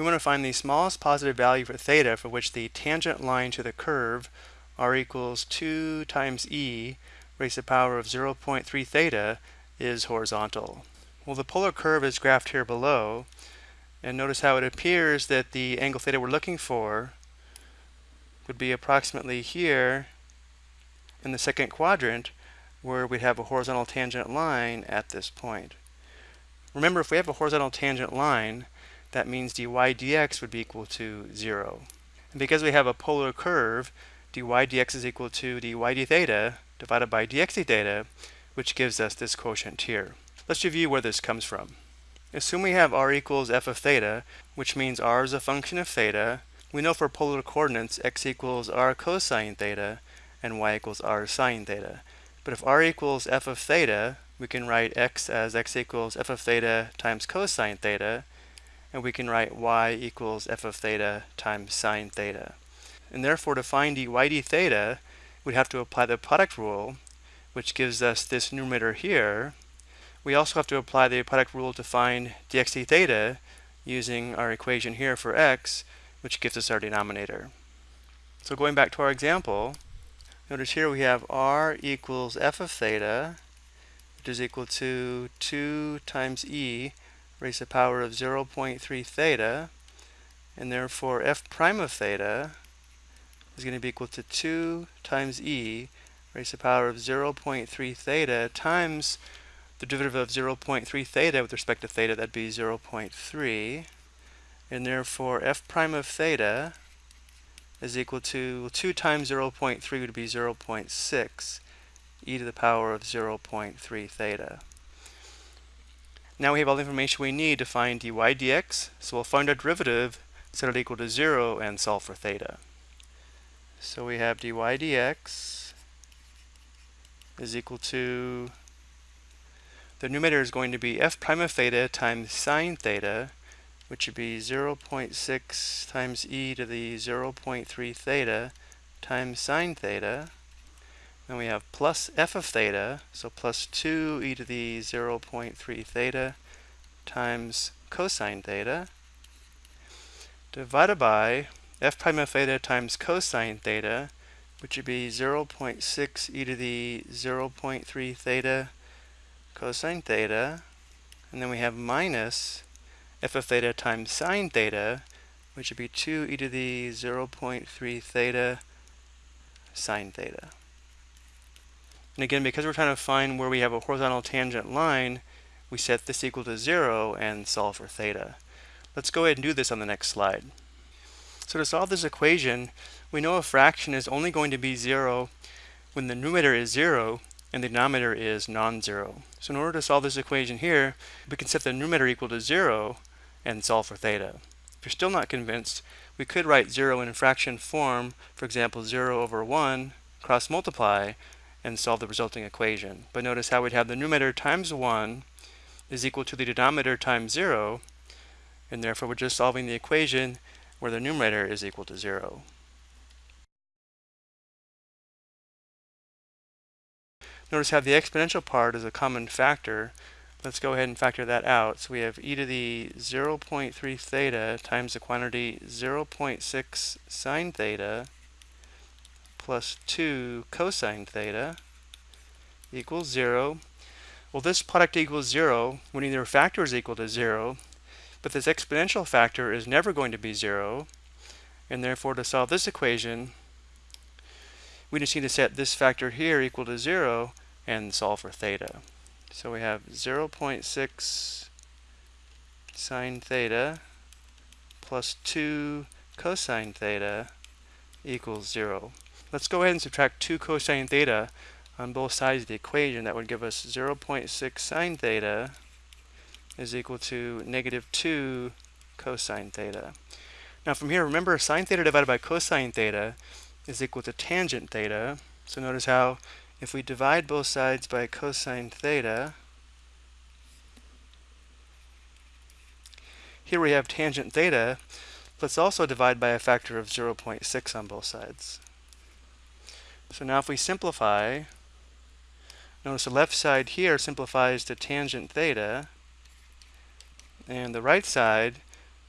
We want to find the smallest positive value for theta for which the tangent line to the curve r equals 2 times e raised to the power of 0.3 theta is horizontal. Well, the polar curve is graphed here below, and notice how it appears that the angle theta we're looking for would be approximately here in the second quadrant where we'd have a horizontal tangent line at this point. Remember, if we have a horizontal tangent line, that means dy dx would be equal to 0. And because we have a polar curve, dy dx is equal to dy d theta divided by dx d theta, which gives us this quotient here. Let's review where this comes from. Assume we have r equals f of theta, which means r is a function of theta. We know for polar coordinates x equals r cosine theta and y equals r sine theta. But if r equals f of theta, we can write x as x equals f of theta times cosine theta, and we can write y equals f of theta times sine theta. And therefore to find dy d theta, we'd have to apply the product rule, which gives us this numerator here. We also have to apply the product rule to find dx d theta using our equation here for x, which gives us our denominator. So going back to our example, notice here we have r equals f of theta, which is equal to 2 times e raised to the power of 0.3 theta, and therefore f prime of theta is going to be equal to 2 times e raised to the power of 0.3 theta times the derivative of 0.3 theta with respect to theta, that'd be 0.3. And therefore f prime of theta is equal to 2 times 0.3 would be 0.6 e to the power of 0.3 theta. Now we have all the information we need to find dy dx, so we'll find our derivative, set it equal to 0, and solve for theta. So we have dy dx is equal to, the numerator is going to be f prime of theta times sine theta, which would be 0.6 times e to the 0.3 theta times sine theta. Then we have plus f of theta, so plus 2 e to the 0.3 theta times cosine theta divided by f prime of theta times cosine theta, which would be 0.6 e to the 0.3 theta cosine theta. And then we have minus f of theta times sine theta, which would be 2 e to the 0.3 theta sine theta. And again, because we're trying to find where we have a horizontal tangent line, we set this equal to 0 and solve for theta. Let's go ahead and do this on the next slide. So to solve this equation, we know a fraction is only going to be 0 when the numerator is 0 and the denominator is non-zero. So in order to solve this equation here, we can set the numerator equal to 0 and solve for theta. If you're still not convinced, we could write 0 in fraction form, for example 0 over 1, cross multiply, and solve the resulting equation. But notice how we'd have the numerator times 1 is equal to the denominator times 0, and therefore we're just solving the equation where the numerator is equal to 0. Notice how the exponential part is a common factor. Let's go ahead and factor that out. So we have e to the 0.3 theta times the quantity 0.6 sine theta plus 2 cosine theta equals 0. Well, this product equals 0 when either factor is equal to 0, but this exponential factor is never going to be 0, and therefore to solve this equation, we just need to set this factor here equal to 0 and solve for theta. So we have 0.6 sine theta plus 2 cosine theta equals 0. Let's go ahead and subtract 2 cosine theta on both sides of the equation. That would give us 0.6 sine theta is equal to negative 2 cosine theta. Now from here, remember sine theta divided by cosine theta is equal to tangent theta. So notice how if we divide both sides by cosine theta, here we have tangent theta. Let's also divide by a factor of 0.6 on both sides. So now if we simplify, notice the left side here simplifies to tangent theta, and the right side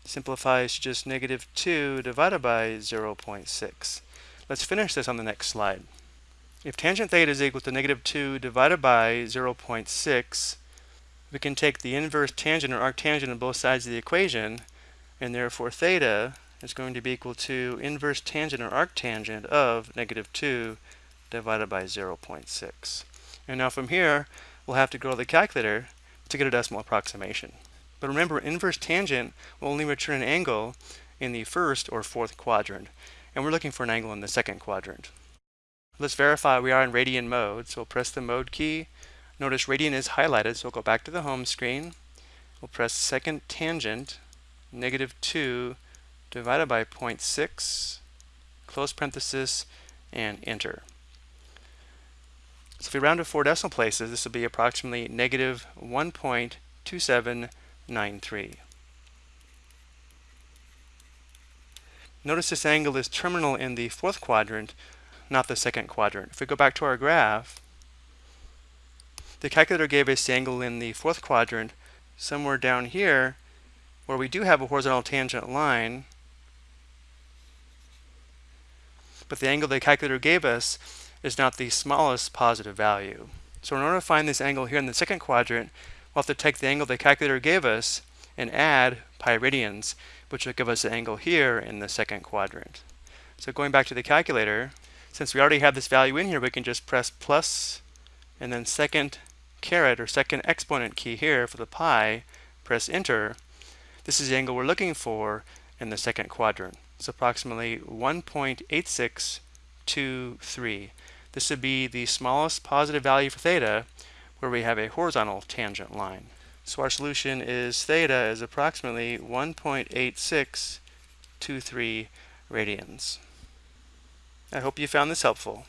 simplifies to just negative 2 divided by 0.6. Let's finish this on the next slide. If tangent theta is equal to negative 2 divided by 0.6, we can take the inverse tangent or arctangent on both sides of the equation, and therefore theta is going to be equal to inverse tangent or arctangent of negative 2 divided by 0.6. And now from here, we'll have to go to the calculator to get a decimal approximation. But remember, inverse tangent will only return an angle in the first or fourth quadrant, and we're looking for an angle in the second quadrant. Let's verify we are in radian mode. So we'll press the mode key. Notice radian is highlighted, so we'll go back to the home screen. We'll press second tangent, negative 2 divided by 0.6, close parenthesis, and enter. So if we round to four decimal places, this will be approximately negative 1.2793. Notice this angle is terminal in the fourth quadrant, not the second quadrant. If we go back to our graph, the calculator gave us the angle in the fourth quadrant somewhere down here where we do have a horizontal tangent line, but the angle the calculator gave us is not the smallest positive value. So in order to find this angle here in the second quadrant, we'll have to take the angle the calculator gave us and add pi radians, which will give us the angle here in the second quadrant. So going back to the calculator, since we already have this value in here, we can just press plus and then second caret or second exponent key here for the pi, press enter. This is the angle we're looking for in the second quadrant. It's approximately 1.8623. This would be the smallest positive value for theta where we have a horizontal tangent line. So our solution is theta is approximately 1.8623 radians. I hope you found this helpful.